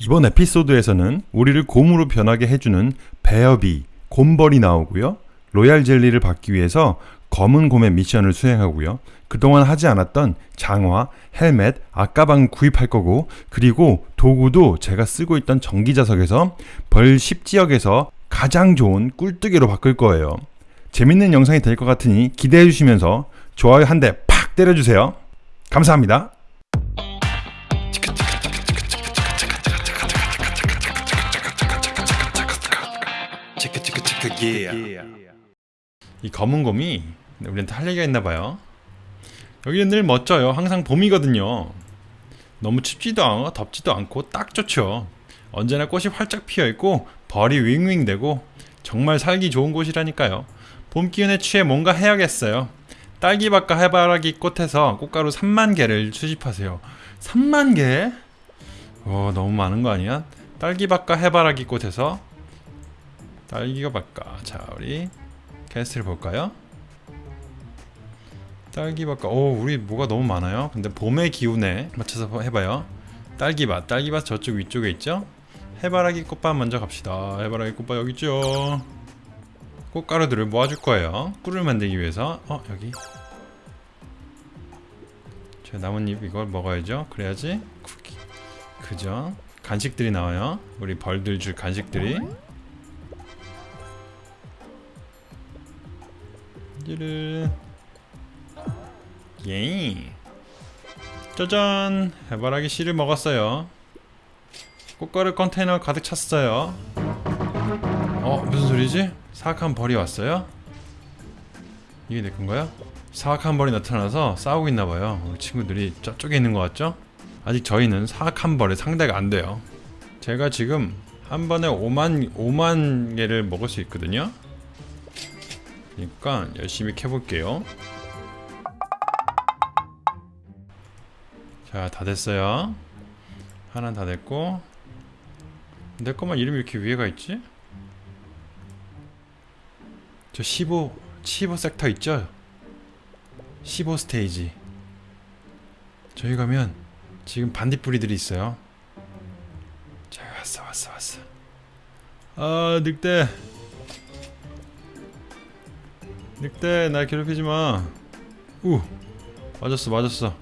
이번 에피소드에서는 우리를 곰으로 변하게 해주는 베어비, 곰벌이 나오고요. 로얄 젤리를 받기 위해서 검은 곰의 미션을 수행하고요. 그동안 하지 않았던 장화, 헬멧, 악가방 구입할 거고 그리고 도구도 제가 쓰고 있던 전기자석에서 벌 10지역에서 가장 좋은 꿀뜨개로 바꿀 거예요. 재밌는 영상이 될 것 같으니 기대해 주시면서 좋아요 한 대 팍 때려주세요. 감사합니다. 이 검은 곰이 우리한테 할 얘기가 있나 봐요. 여기는 늘 멋져요. 항상 봄이거든요. 너무 춥지도 않고 덥지도 않고 딱 좋죠. 언제나 꽃이 활짝 피어 있고 벌이 윙윙대고 정말 살기 좋은 곳이라니까요. 봄 기운에 취해 뭔가 해야겠어요. 딸기밭과 해바라기 꽃에서 꽃가루 3만 개를 수집하세요. 3만 개? 어, 너무 많은 거 아니야? 딸기밭과 해바라기 꽃에서 딸기가 바까. 자, 우리 캐스트를 볼까요? 딸기밭과 오, 우리 뭐가 너무 많아요. 근데 봄의 기운에 맞춰서 해봐요. 딸기밭, 딸기밭 저쪽 위쪽에 있죠? 해바라기 꽃밭 먼저 갑시다. 해바라기 꽃밭 여기 있죠. 꽃가루들을 모아줄 거예요. 꿀을 만들기 위해서. 어, 여기. 저 나뭇잎 이걸 먹어야죠. 그래야지 쿠키. 그죠? 간식들이 나와요. 우리 벌들 줄 간식들이. 찌르. 예. 짜잔! 해바라기 씨를 먹었어요. 꽃가루 컨테이너 가득 찼어요. 어, 무슨 소리지? 사악한 벌이 왔어요? 이게 내 건가요? 사악한 벌이 나타나서 싸우고 있나 봐요. 우리 친구들이 저쪽에 있는 것 같죠? 아직 저희는 사악한 벌의 상대가 안 돼요. 제가 지금 한 번에 5만 5만 개를 먹을 수 있거든요. 그러니까 열심히 캐볼게요. 자, 다 됐어요. 하나 다 됐고 내 것만 이름이 이렇게 위에가 있지? 저 15, 15 섹터 있죠? 15 스테이지 저기 가면 지금 반딧불이들이 있어요 자 왔어 왔어 왔어 아 늑대 늑대 날 괴롭히지마 우 맞았어 맞았어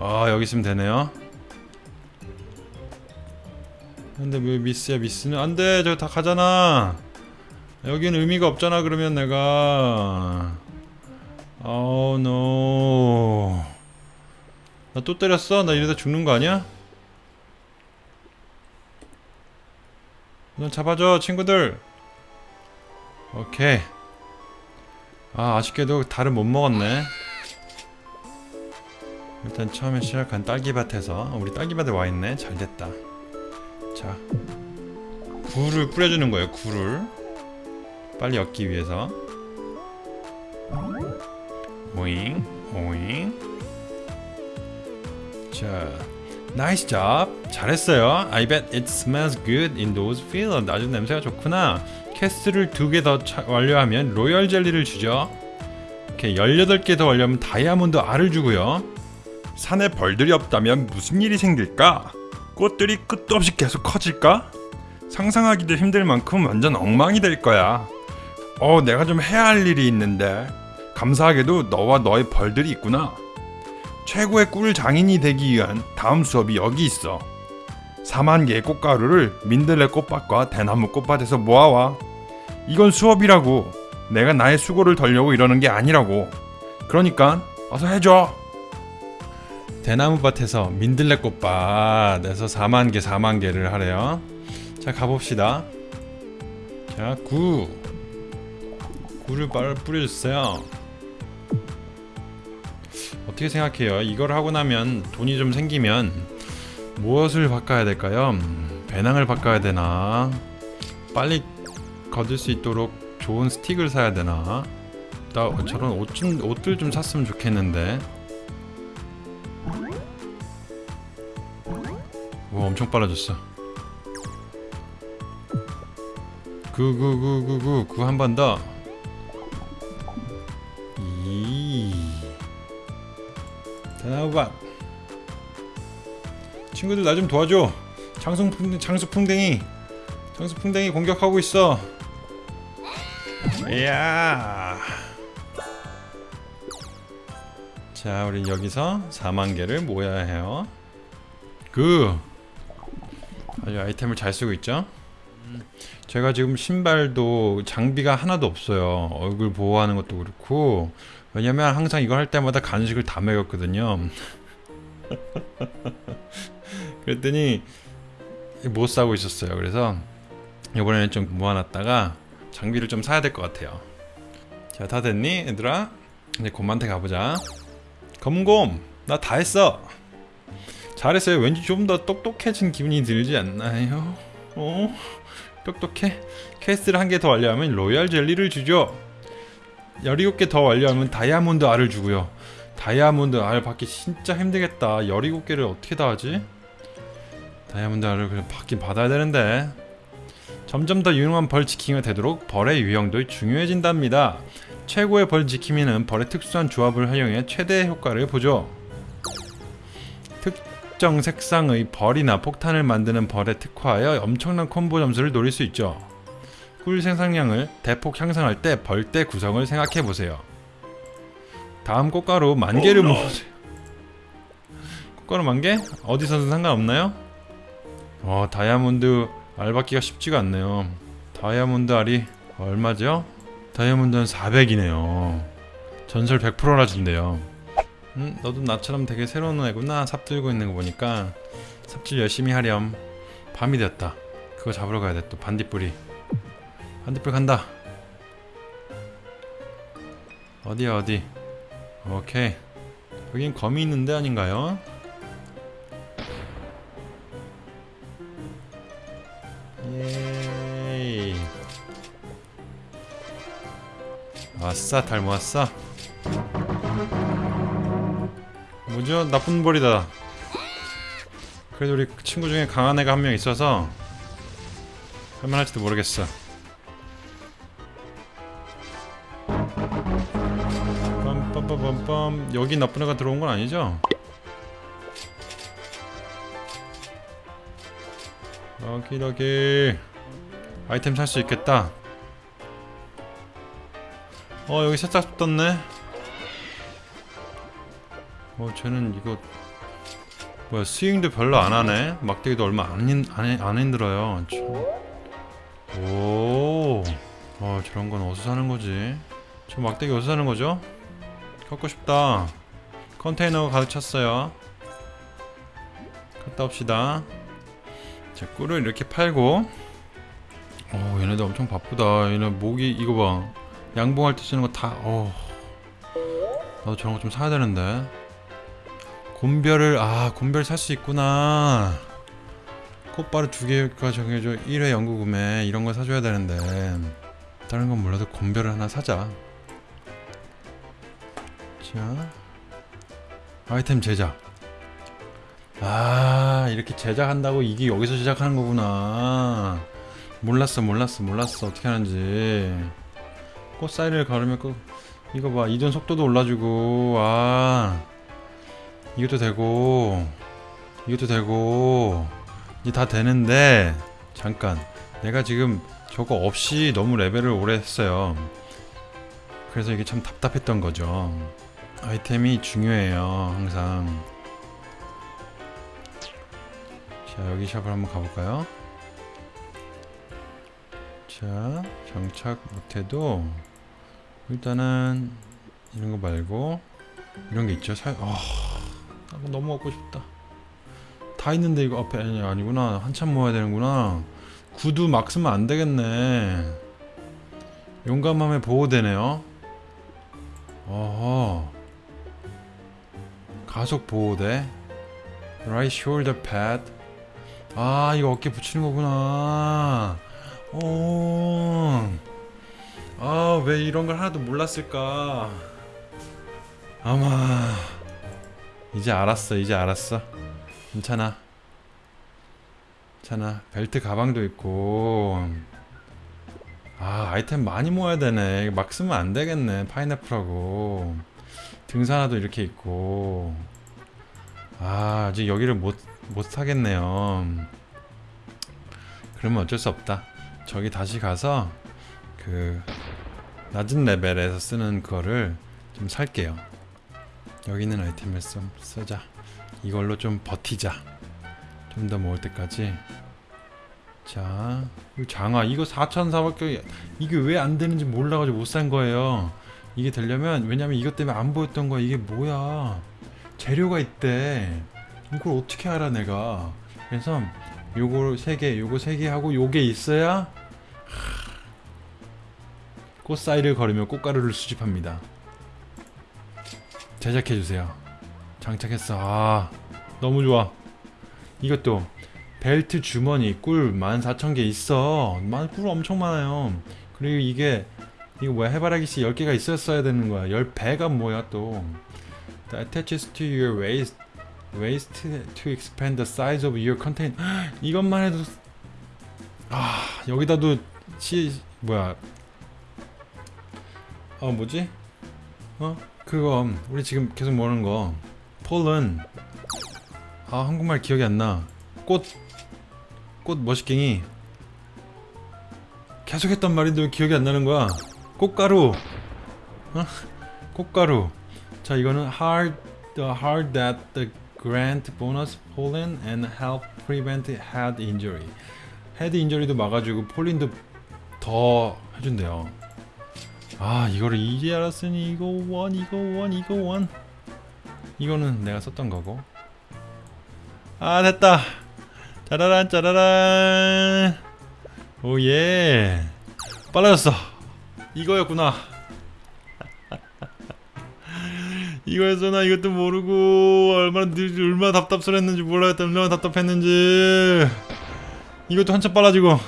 아 여기 있으면 되네요 근데 왜 미스야 미스는 안돼 저거 다 가잖아 여기는 의미가 없잖아 그러면 내가 아우 노. 나또 때렸어? 나 이러다 죽는 거 아니야? 넌 잡아줘 친구들. 오케이. 아 아쉽게도 달을 못 먹었네. 일단 처음에 시작한 딸기밭에서 우리 딸기밭에 와있네. 잘됐다. 자 굴을 뿌려주는 거예요 굴을. 빨리 얻기 위해서. 오잉 오잉. 자 nice job 잘했어요 I bet it smells good in those fields 아주 냄새가 좋구나 quest를 두 개 더 완료하면 로열 젤리를 주죠 이렇게 18개 더 완료하면 다이아몬드 알을 주고요 산에 벌들이 없다면 무슨 일이 생길까? 꽃들이 끝도 없이 계속 커질까? 상상하기도 힘들 만큼 완전 엉망이 될 거야. 어, 내가 좀 해야 할 일이 있는데. 감사하게도 너와 너의 벌들이 있구나. 최고의 꿀 장인이 되기 위한 다음 수업이 여기 있어. 4만 개의 꽃가루를 민들레 꽃밭과 대나무 꽃밭에서 모아와. 이건 수업이라고. 내가 나의 수고를 덜려고 이러는 게 아니라고. 그러니까 어서 해줘. 대나무밭에서 민들레 꽃밭에서 4만 개 4만 개를 하래요 자 가봅시다 자 구. 구를 뿌려주세요 어떻게 생각해요? 이걸 하고 나면 돈이 좀 생기면 무엇을 바꿔야 될까요? 배낭을 바꿔야 되나? 빨리 거둘 수 있도록 좋은 스틱을 사야 되나? 나 저런 옷 좀, 옷들 좀 샀으면 좋겠는데. 오 엄청 빨라졌어. 구구구구구 한 번 더 이 대나무밭 친구들 나 좀 도와줘. 장수풍 장수풍뎅이. 장수풍뎅이 공격하고 있어. 이야. 자 우린 여기서 4만 개를 모아야 해요. 그. 아주 아이템을 잘 쓰고 있죠? 제가 지금 신발도 장비가 하나도 없어요. 얼굴 보호하는 것도 그렇고 왜냐면 항상 이걸 할 때마다 간식을 다 먹였거든요. 그랬더니 못 사고 있었어요. 그래서 이번에는 좀 모아놨다가 장비를 좀 사야 될 것 같아요. 자 다 됐니 얘들아? 이제 곰한테 가보자. 검곰 나 다 했어. 잘했어요. 왠지 좀 더 똑똑해진 기분이 들지 않나요? 어? 똑똑해? quest를 한 개 더 완료하면 로얄 젤리를 주죠 17개 더 완료하면 다이아몬드 알을 주고요. 다이아몬드 알 받기 진짜 힘들겠다. 17개를 어떻게 다 하지? 다이아몬드 알을 그냥 받긴 받아야 되는데. 점점 더 유용한 벌 지킴이가 되도록 벌의 유형도 중요해진답니다. 최고의 벌 지킴이는 벌의 특수한 조합을 활용해 최대 효과를 보죠. 특정 색상의 벌이나 폭탄을 만드는 벌에 특화하여 엄청난 콤보 점수를 노릴 수 있죠 꿀 생산량을 대폭 향상할 때 벌대 구성을 생각해보세요 다음 꽃가루 만 개를 모으세요. 꽃가루 만 개? 어디서든 상관없나요? 어 다이아몬드 알 받기가 쉽지가 않네요. 다이아몬드 알이 얼마죠? 다이아몬드는 400이네요. 전설 100%나 준대요. 음, 너도 나처럼 되게 새로운 애구나. 삽 들고 있는 거 보니까 삽질 열심히 하렴. 밤이 되었다. 그거 잡으러 가야 돼. 또 반딧불이. 반딧불 간다. 어디야 어디? 오케이 여긴 검이 있는데 아닌가요? 예이 아싸 달 모았어 뭐죠? 나쁜 벌이다 그래도 우리 친구 중에 강한 애가 한 명 있어서 할만할지도 모르겠어 여기 나쁜 애가 들어온 건 아니죠? 여기 여기 아이템 살 수 있겠다 어 여기 살짝 떴네 어 쟤는 이거 뭐야 스윙도 별로 안 하네 막대기도 얼마 안, 힘- 안, 힘- 안 힘들어요 참. 오 어, 저런 건 어디서 사는 거지 저 막대기 어디서 사는 거죠? 갖고 싶다. 컨테이너가 가득 찼어요. 갔다 옵시다. 자 꿀을 이렇게 팔고. 어 얘네들 엄청 바쁘다. 얘네 목이 이거 봐. 양봉할 때 쓰는 거 다 어. 나도 저런 거 좀 사야 되는데. 곰별을 아 곰별 살 수 있구나. 꽃바로 두 개가 정해져. 1회 연구 구매. 이런 거 사줘야 되는데. 다른 건 몰라도 곰별을 하나 사자 자 아이템 제작. 아 이렇게 제작한다고 이게 여기서 제작하는 거구나. 몰랐어 몰랐어 몰랐어. 어떻게 하는지. 꽃 사이를 가르면 꼭 이거 봐. 이동 속도도 올라주고. 아 이것도 되고 이것도 되고. 이제 다 되는데 잠깐. 내가 지금 저거 없이 너무 레벨을 오래 했어요. 그래서 이게 참 답답했던 거죠 아이템이 중요해요 항상. 자 여기 샵을 한번 가볼까요? 자 장착 못해도 일단은 이런 거 말고 이런 게 있죠. 사... 아 아, 너무 갖고 싶다. 다 있는데 이거 앞에 아니, 아니구나. 한참 모아야 되는구나. 구두 막 쓰면 안 되겠네. 용감함에 보호되네요. 어허 가속 보호대. Right shoulder pad. 아 이거 어깨 붙이는 거구나. 오아왜 이런 걸 하나도 몰랐을까? 아마 이제 알았어 이제 알았어. 괜찮아. 괜찮아. 벨트 가방도 있고. 아 아이템 많이 모아야 되네. 막 쓰면 안 되겠네 파인애플하고 등산화도 이렇게 있고. 아 아직 여기를 못, 못 사겠네요. 그러면 어쩔 수 없다. 저기 다시 가서 그 낮은 레벨에서 쓰는 거를 좀 살게요. 여기 있는 아이템을 좀 쓰자. 이걸로 좀 버티자. 좀 더 모을 때까지. 자이 장화. 이거 4,400개 이게 왜 안 되는지 몰라가지고 못 산 거예요 이게 되려면 왜냐면 이것 때문에 안 보였던 거야. 이게 뭐야? 재료가 있대. 이걸 어떻게 알아 내가? 그래서 요거 세개 요거 세개 하고 요게 있어야 하, 꽃사이를 걸으며 꽃가루를 수집합니다. 제작해주세요. 장착했어. 아 너무 좋아. 이것도 벨트 주머니 꿀 14,000개 있어. 만- 꿀 엄청 많아요. 그리고 이게 이거 뭐야? 해바라기씨 10개가 있었어야 되는 거야. 10배가 뭐야 또? That attaches to your waist waist to expand the size of your content. 이것만 해도 아 여기다도 시 뭐야? 어 뭐지? 어? 그거 우리 지금 계속 모르는 거. 폴은 아 한국말 기억이 안나꽃 꽃 머시갱이 계속 했단 말인데 왜 기억이 안 나는 거야 꽃가루. 어? 꽃가루. 자 이거는 hard the hard that the grant bonus pollen and help prevent head injury. head injury도 막아주고 pollen도 더 해준대요. 아 이거를 이제 알았으니 이거 원 이거 원 이거 원 이거는 내가 썼던 거고. 아 됐다. 짜라란 짜라란. oh yeah. 빨라졌어 이거였구나. 이거였어 나 이것도 모르고 얼마나 늘- 얼마나 답답스러웠는지 몰라였다 얼마나 답답했는지. 이것도 한참 빨라지고.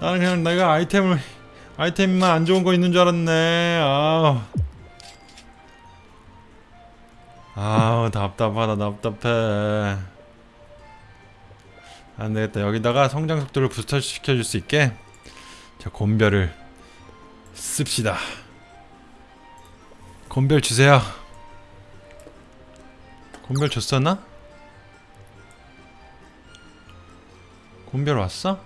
나는 그냥 내가 아이템을 아이템만 안 좋은 거 있는 줄 알았네. 아우. 아우 답답하다 답답해. 안되겠다. 여기다가 성장 속도를 부스터 시켜줄 수 있게 자 곤별을 씁시다. 곤별 주세요. 곤별 줬었나? 곤별 왔어?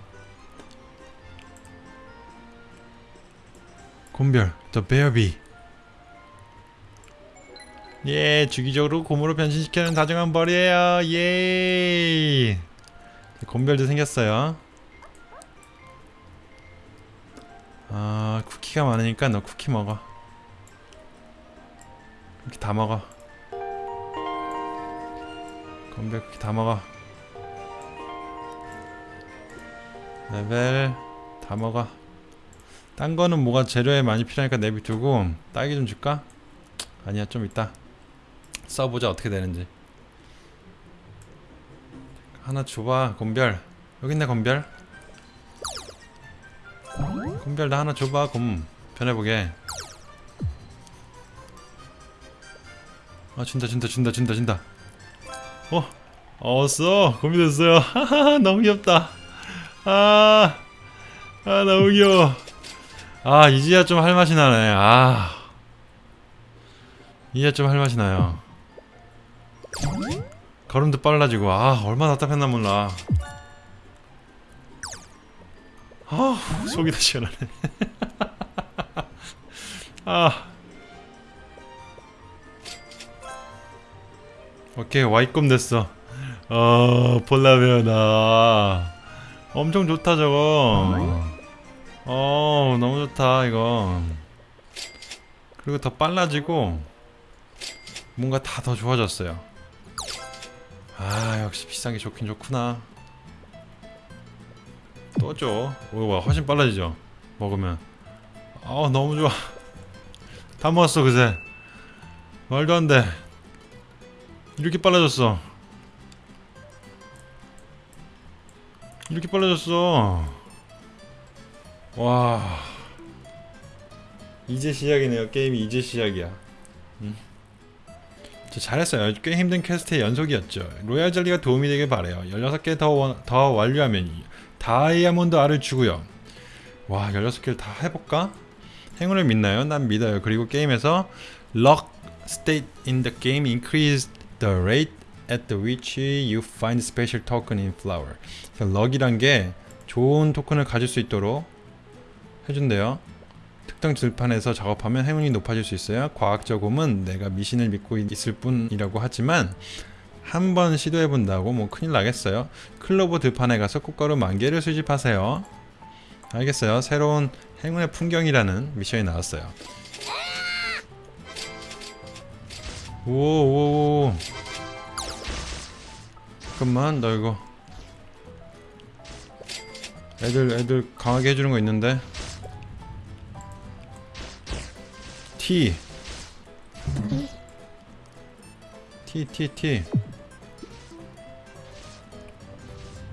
The Bear Bee 예 주기적으로 곰으로 변신시키는 다정한 벌이에요. 예. 곰별도 생겼어요 아 쿠키가 많으니까 너 쿠키 먹어. 이렇게 다 먹어. 곰별 쿠키 다 먹어. 레벨 다 먹어. 딴 거는 뭐가 재료에 많이 필요하니까 내비두고 딸기 좀 줄까? 아니야 좀 이따 써보자 어떻게 되는지. 하나 줘봐 곰별. 여기 있네 곰별 곰별 나 하나 줘봐. 곰 변해보게. 아 준다 준다 준다 준다 준다. 어 어써 곰이 됐어요. 하하 너무 귀엽다. 아, 아 너무 귀여워. 아 이제야 좀 할 맛이 나네. 아. 이제야 좀 할 맛이 나요. 걸음도 빨라지고. 아 얼마나 답답했나 몰라 아 속이 다 시원하네. 아. 오케이 와이꿈 됐어. 어 볼라베어나 엄청 좋다 저거. 어 너무 좋다 이거 그리고 더 빨라지고 뭔가 다 더 좋아졌어요. 아 역시 비싼 게 좋긴 좋구나 또줘 오와 훨씬 빨라지죠 먹으면. 아 너무 좋아. 다 먹었어 그새. 말도 안돼. 이렇게 빨라졌어. 이렇게 빨라졌어. 와. 이제 시작이네요. 게임이 이제 시작이야. 음. 저 잘했어요. 꽤 힘든 quest의 연속이었죠. 로얄 젤리가 도움이 되길 바래요. 16개 더, 원- 더 완료하면 다이아몬드 알을 주고요 와 16개를 다 해볼까? 행운을 믿나요? 난 믿어요 그리고 게임에서 luck state in the game increased the rate at the which you find special token in flower. 럭이란 게 좋은 토큰을 가질 수 있도록 해준대요. 특정 들판에서 작업하면 행운이 높아질 수 있어요. 과학적음은 내가 미신을 믿고 있을 뿐이라고 하지만 한 번 시도해 본다고 뭐 큰일 나겠어요. 클로버 들판에 가서 꽃가루 만 개를 수집하세요. 알겠어요. 새로운 행운의 풍경이라는 미션이 나왔어요. 오오오 잠깐만 나 이거 애들 애들 강하게 해주는 거 있는데 T T T T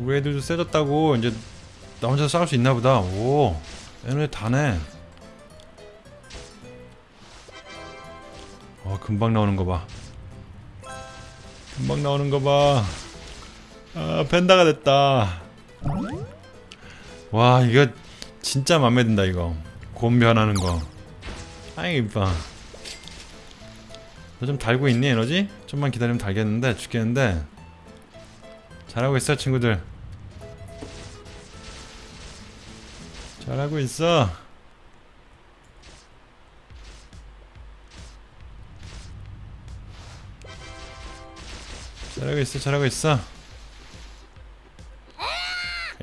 우리 애들도 세졌다고 이제 나 혼자 싸울 수 있나 보다. 오 얘네 다네. 어 금방 나오는 거봐. 금방 나오는 거봐. 아 펜다가 됐다. 와 이거 진짜 맘에 든다 이거. 곰 변하는 거. 아이 이뻐 너 좀 달고 있니 에너지? 좀만 기다리면 달겠는데 죽겠는데. 잘하고 있어 친구들 잘하고 있어 잘하고 있어 잘하고 있어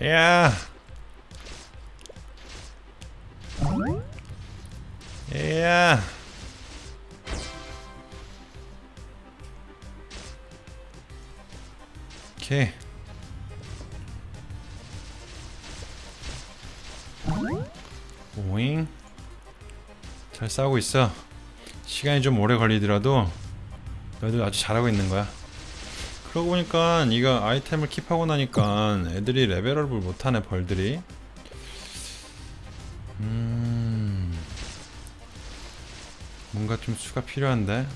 야 야. 오케이. 오잉. 잘 싸우고 있어. 시간이 좀 오래 걸리더라도 너희들 아주 잘하고 있는 거야. 그러고 보니까 이거 아이템을 킵하고 나니까 애들이 레벨업을 못하네 벌들이. 음. 뭔가 좀 수가 필요한데.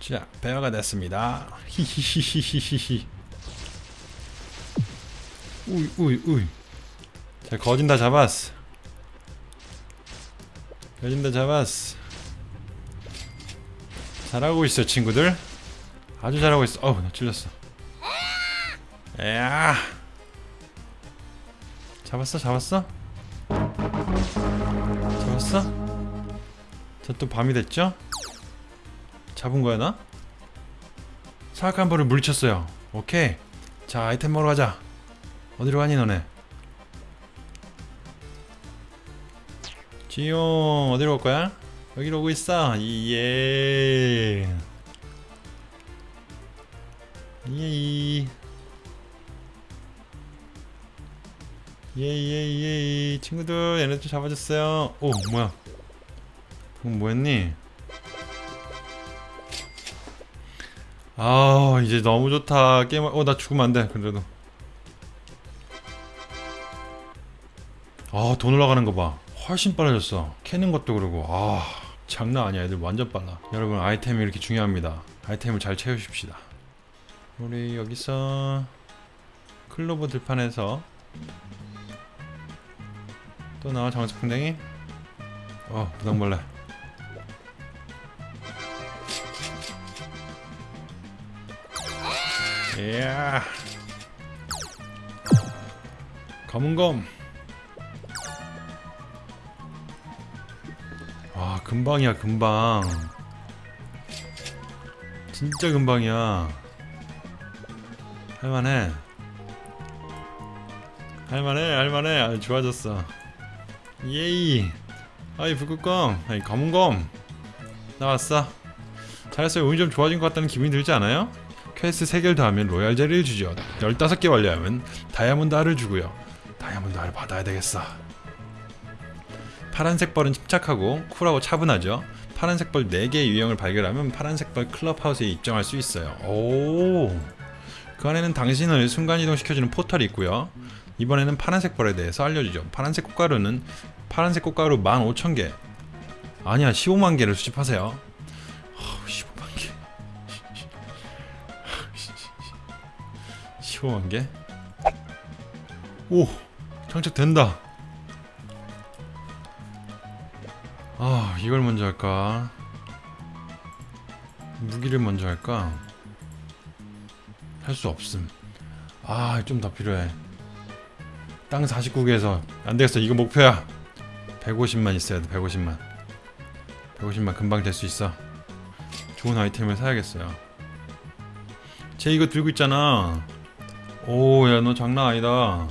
자, 배어가 됐습니다. 히히히히히히. 우이 우이 우이. 자, 거진 다 잡았어. 거진 다 잡았어. 잘하고 있어, 친구들. 아주 잘하고 있어. 어우, 나 찔렸어. 야. 잡았어, 잡았어? 잡았어? 자, 또 밤이 됐죠? 잡은 거야, 나? 사악한 벌을 물리쳤어요. 오케이. 자, 아이템 먹으러 가자. 어디로 가니, 너네? 지용, 어디로 갈 거야? 여기로 오고 있어. 예. 예. 예예예 친구들 얘네 좀 잡아줬어요 오 뭐야 그럼 뭐했니 아 이제 너무 좋다 게임 어나 죽으면 안돼 그래도 아 돈 올라가는 거봐 훨씬 빨라졌어. 캐는 것도 그러고. 아 장난 아니야. 애들 완전 빨라. 여러분 아이템이 이렇게 중요합니다. 아이템을 잘 채우십시다. 우리 여기서 클로버 들판에서 또 나와 장수풍뎅이? 어 부당벌레 이야. 검은검 금방이야 금방. 진짜 금방이야. 할만해. 할만해 할만해. 아, 좋아졌어. 예이. 아이 북극검 아이 검은검 나왔어. 잘했어요. 운이 좀 좋아진 것 같다는 기분이 들지 않아요? 퀘스트 3개를 더하면 로얄 젤리를 주죠. 15개 완료하면 다이아몬드 알을 주고요. 다이아몬드 알을 받아야 되겠어 파란색 벌은 침착하고 쿨하고 차분하죠. 파란색 벌 4개의 유형을 발견하면 파란색 벌 클럽하우스에 입장할 수 있어요. 오그 안에는 당신을 순간이동 시켜주는 포털이 있고요. 이번에는 파란색 벌에 대해서 알려주죠. 파란색 꽃가루는 파란색 꽃가루 15,000개. 아니야 15만 개를 수집하세요. 어, 15만 개. 15만 개? 오 장착된다 아 이걸 먼저 할까 무기를 먼저 할까? 할 수 없음. 아, 좀 더 필요해. 땅 49개에서 안 되겠어. 이거 목표야. 150만 있어야 돼. 150만. 150만 금방 될 수 있어. 좋은 아이템을 사야겠어요. 쟤 이거 들고 있잖아. 오, 야, 너 장난 아니다.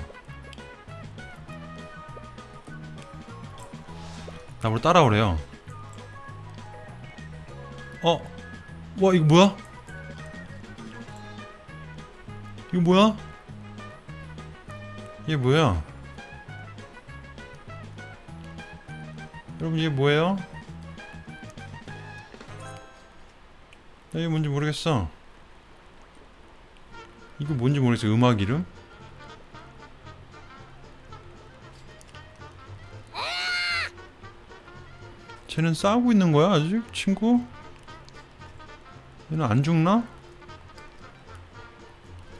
나보러 따라오래요. 어? 와, 이거 뭐야? 이거 뭐야? 이게 뭐야? 여러분 이게 뭐예요? 나 이게 뭔지 모르겠어. 이거 뭔지 모르겠어. 음악 이름? 쟤는 싸우고 있는 거야 아직 친구? 얘는 안 죽나?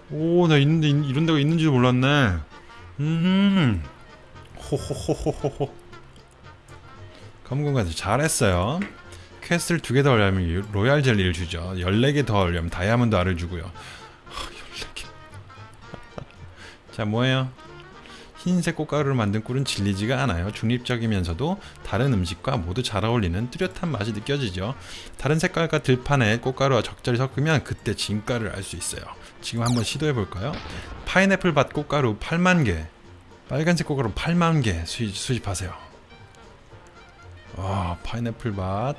오, 나 있는데 이- 이런 데가 있는지도 몰랐네. 음, 호호호호호호. 검금까지 잘했어요. quest를 두 개 더 하려면 로얄 젤리를 주죠. 14개 더 하려면 다이아몬드 알을 주고요. 하, 14개. 자, 뭐예요? 흰색 꽃가루를 만든 꿀은 질리지가 않아요. 중립적이면서도 다른 음식과 모두 잘 어울리는 뚜렷한 맛이 느껴지죠. 다른 색깔과 들판에 꽃가루와 적절히 섞으면 그때 진가를 알 수 있어요. 지금 한번 시도해 볼까요? 파인애플 밭 꽃가루 8만 개, 빨간색 꽃가루 8만 개 수입, 수집하세요. 와, 파인애플 밭,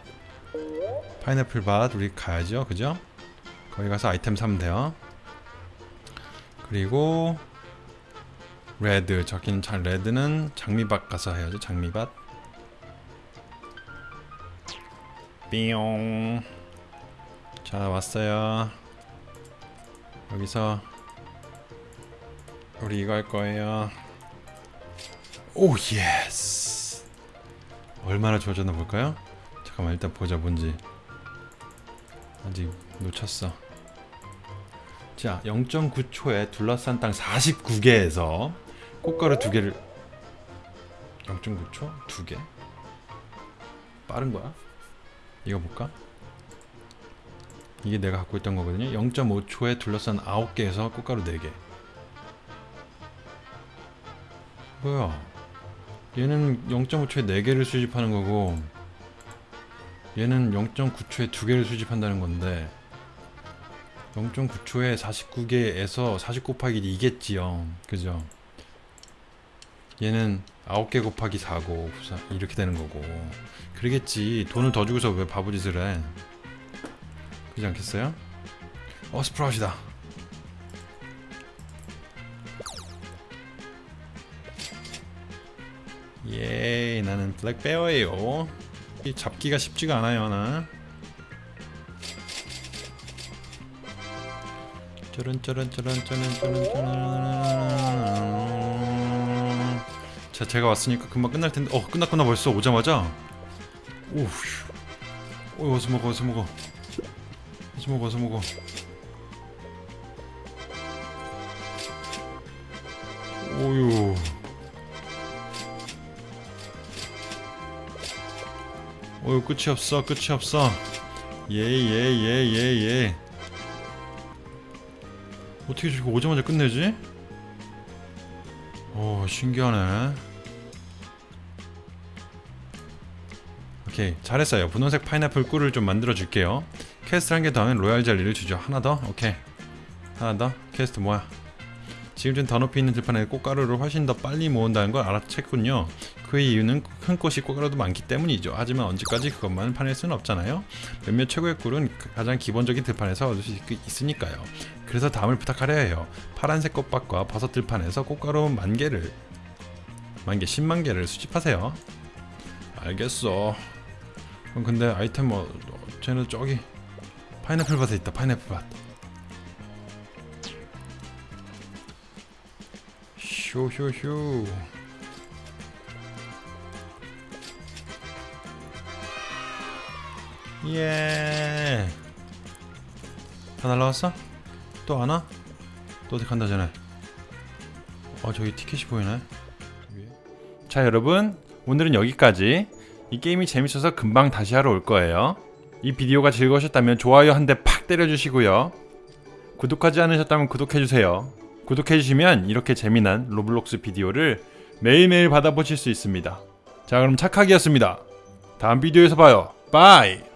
파인애플 밭 우리 가야죠, 그죠? 거기 가서 아이템 사면 돼요. 그리고 red 적힌 장 red는 장미밭 가서 해야죠 장미밭. 삐용. 자 왔어요. 여기서 우리 이거 할 거예요. oh yes 얼마나 좋아졌나 볼까요? 잠깐만 일단 보자 뭔지. 아직 놓쳤어. 자 0.9초에 둘러싼 땅 49개에서 꽃가루 두 개를 0.9초 두 개. 빠른 거야? 이거 볼까? 이게 내가 갖고 있던 거거든요. 0.5초에 둘러싼 9개에서 꽃가루 4개. 뭐야? 얘는 0.5초에 4개를 수집하는 거고 얘는 0.9초에 2개를 수집한다는 건데 0.9초에 49개에서 40 곱하기 2겠지요. 그죠? 얘는 9개 곱하기 4고 이렇게 되는 거고. 그러겠지. 돈을 더 주고서 왜 바보짓을 해? 그렇지 않겠어요? 어 스프라웃이다. 예 나는 블랙베어예요. 이 잡기가 쉽지가 않아요 나. 짜란 짜란 짜란 짜란 짜란 짜란 자 제가 왔으니까 금방 끝날 텐데. 어 끝났구나 벌써 오자마자. 오휴. 어 어서 먹어 어서 먹어. 어서 먹어 어서 먹어. 오유. 오유 끝이 없어 끝이 없어. 예예예 예예. 어떻게 저거 오자마자 끝내지? 오 신기하네 오케이 잘했어요. 분홍색 파인애플 꿀을 좀 만들어 줄게요. 퀘스트 한 개 더 하면 로얄 젤리를 주죠. 하나 더? 오케이. 하나 더? 퀘스트 뭐야? 지금 좀더 높이 있는 들판에 꽃가루를 훨씬 더 빨리 모은다는 걸 알아챘군요. 그의 이유는 큰 꽃이 꽃가루도 많기 때문이죠. 하지만 언제까지 그것만 파낼 수는 없잖아요. 몇몇 최고의 꿀은 가장 기본적인 들판에서 얻을 수 있, 있으니까요. 그래서 다음을 부탁하려 해요. 파란색 꽃밭과 버섯 들판에서 꽃가루 만 개를 만개 10만 개를 수집하세요. 알겠어 그럼 근데 아이템 뭐 쟤는 저기 파인애플 밭에 있다 파인애플 밭 쇼쇼쇼 예. 다 날라왔어? 또 안 와? 또 어디 간다 전에. 어 저기 티켓이 보이네. 자 여러분 오늘은 여기까지. 이 게임이 재밌어서 금방 다시 하러 올 거예요. 이 비디오가 즐거우셨다면 좋아요 한 대 팍 때려주시고요. 구독하지 않으셨다면 구독해주세요. 구독해주시면 이렇게 재미난 로블록스 비디오를 매일매일 받아보실 수 있습니다. 자 그럼 착하기였습니다. 다음 비디오에서 봐요. 바이!